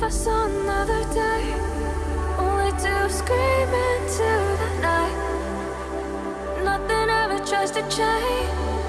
if I saw another day, only to scream into the night. Nothing ever tries to change,